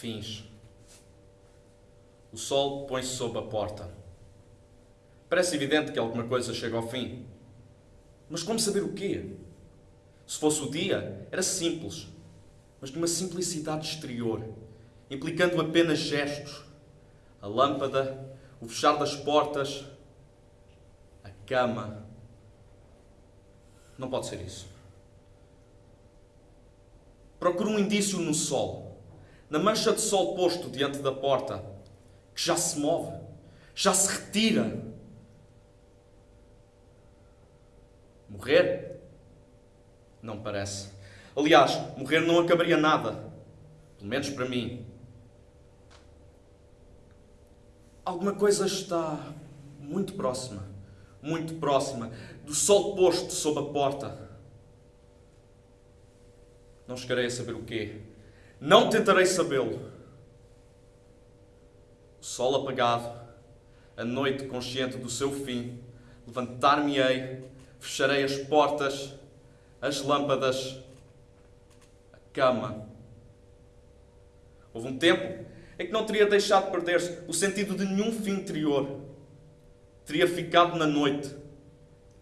fins. O sol põe-se sob a porta. Parece evidente que alguma coisa chega ao fim. Mas como saber o quê? Se fosse o dia, era simples, mas de uma simplicidade exterior, implicando apenas gestos. A lâmpada, o fechar das portas, a cama. Não pode ser isso. Procuro um indício no sol, na mancha de sol posto diante da porta, que já se move, já se retira. Morrer? Não parece. Aliás, morrer não acabaria nada. Pelo menos para mim. Alguma coisa está muito próxima, muito próxima do sol posto sob a porta. Não chegarei a saber o quê. Não tentarei sabê-lo. O sol apagado, a noite consciente do seu fim, levantar-me-ei, fecharei as portas, as lâmpadas, a cama. Houve um tempo em que não teria deixado perder-se o sentido de nenhum fim interior. Teria ficado na noite,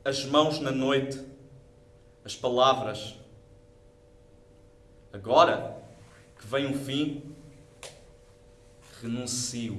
as mãos na noite, as palavras. Agora vem um fim, renuncio.